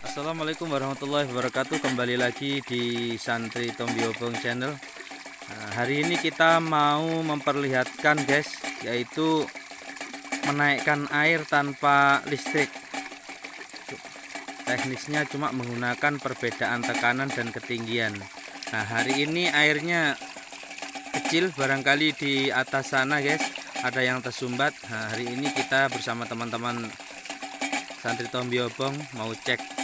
Assalamualaikum warahmatullahi wabarakatuh. Kembali lagi di Santri Tombiobong channel. Nah, Hari ini kita mau memperlihatkan guys Yaitu menaikkan air tanpa listrik. Teknisnya cuma menggunakan perbedaan tekanan dan ketinggian. Nah hari ini airnya kecil barangkali di atas sana guys. Ada yang tersumbat. Nah, Hari ini kita bersama teman-teman Santri Tombiobong mau cek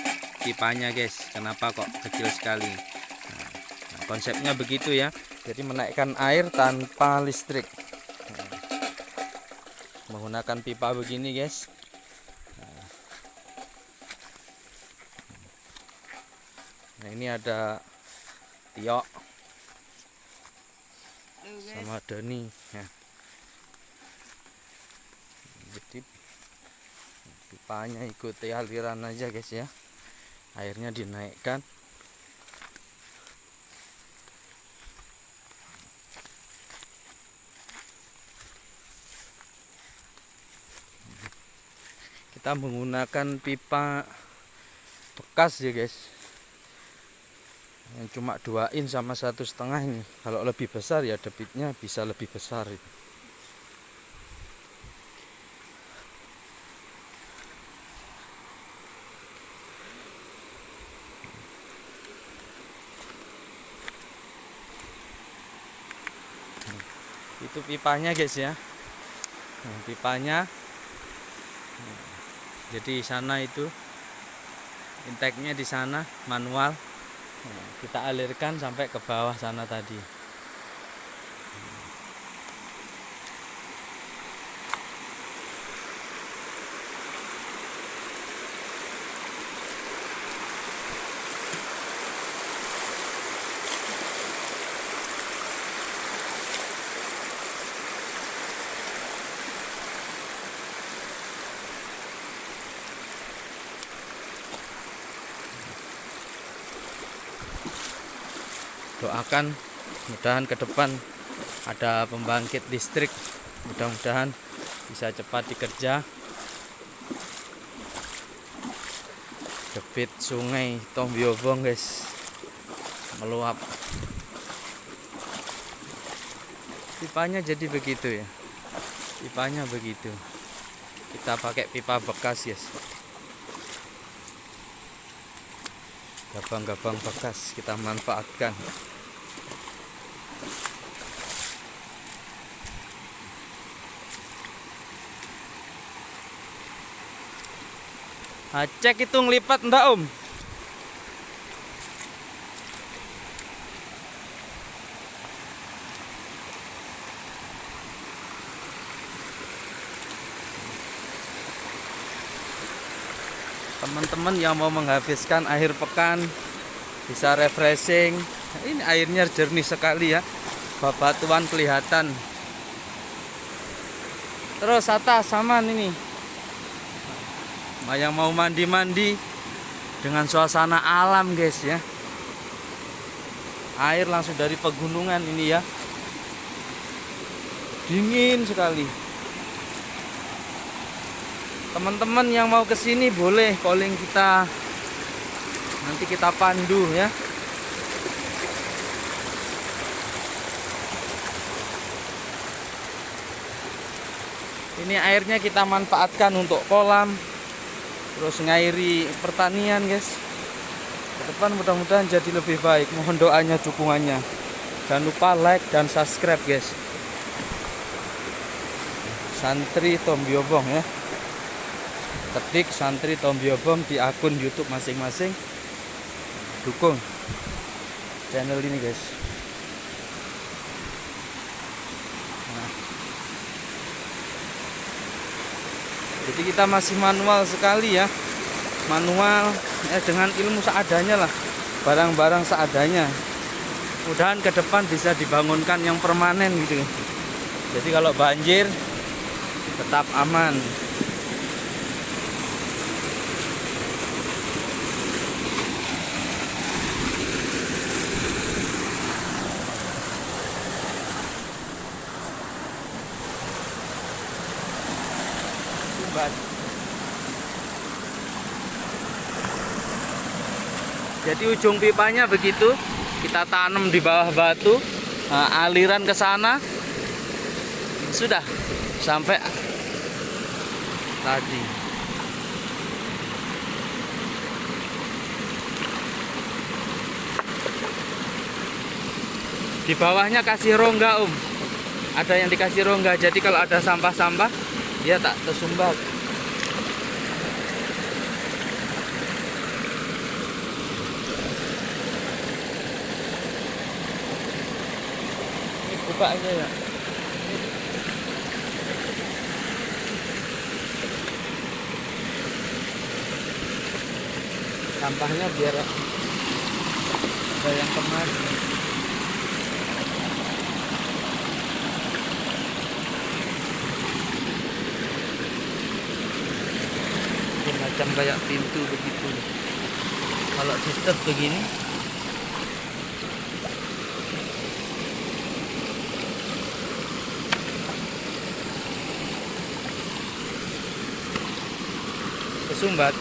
pipanya guys. Kenapa kok kecil sekali? Nah, konsepnya begitu ya. Jadi menaikkan air tanpa listrik. Nah, menggunakan pipa begini guys. Nah ini ada Tio sama Doni. Ya. jadi pipanya ikuti aliran aja guys ya airnya dinaikkan. Kita menggunakan pipa bekas ya guys. Yang cuma dua in sama satu setengah ini. Kalau lebih besar ya debitnya bisa lebih besar itu itu pipanya guys ya. Nah, pipanya jadi sana itu intake-nya di sana manual. Nah, kita alirkan sampai ke bawah sana tadi doakan mudahan ke depan ada pembangkit listrik. Mudah-mudahan bisa cepat dikerja. Debit sungai Tombiobong guys meluap. Pipanya jadi begitu ya. Pipanya begitu. Kita pakai pipa bekas guys gabang-gabang bekas kita manfaatkan. Nah, cek itu ngelipat enggak om teman-teman yang mau menghabiskan akhir pekan bisa refreshing. Ini airnya jernih sekali ya babatuan kelihatan. Terus atas saman ini. Yang mau mandi-mandi dengan suasana alam guys ya. Air langsung dari pegunungan ini ya. Dingin sekali teman-teman yang mau ke sini boleh calling kita. Nanti kita pandu ya. Ini airnya kita manfaatkan untuk kolam terus ngairi pertanian guys. Ke depan mudah-mudahan jadi lebih baik. Mohon doanya dukungannya. Jangan lupa like dan subscribe guys. Santri Tom Biobong ya ketik santri Tombiobom di akun YouTube masing-masing. Dukung channel ini guys. Nah. jadi kita masih manual sekali ya. Manual ya dengan ilmu seadanya lah. Barang-barang seadanya. Mudahan ke depan bisa dibangunkan yang permanen gitu. Jadi kalau banjir tetap aman jadi ujung pipanya begitu kita tanam di bawah batu nah, aliran ke sana. Sudah sampai tadi. Di bawahnya kasih rongga om. Ada yang dikasih rongga jadi kalau ada sampah-sampah dia tak tersumbat aja ya. Sampahnya biar ada yang kemas. Macam kayak pintu begitu. Kalau tutup begini kesumbat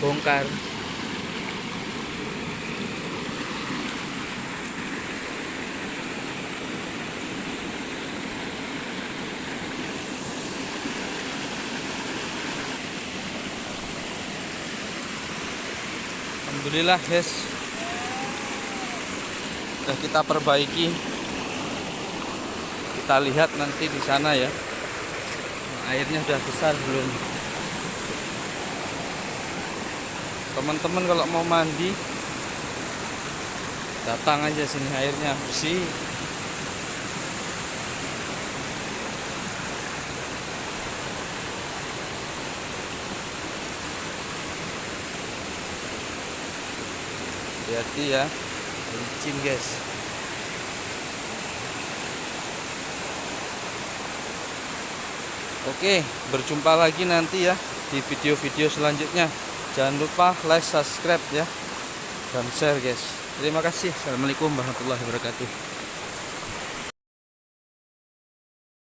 bongkar. Alhamdulillah guys sudah kita perbaiki. Kita lihat nanti di sana ya. Airnya sudah besar belum? Teman-teman kalau mau mandi datang aja sini airnya bersih. Hati-hati ya licin guys Oke, berjumpa lagi nanti ya di video-video selanjutnya. Jangan lupa like, subscribe ya, dan share guys. Terima kasih. Assalamualaikum warahmatullahi wabarakatuh.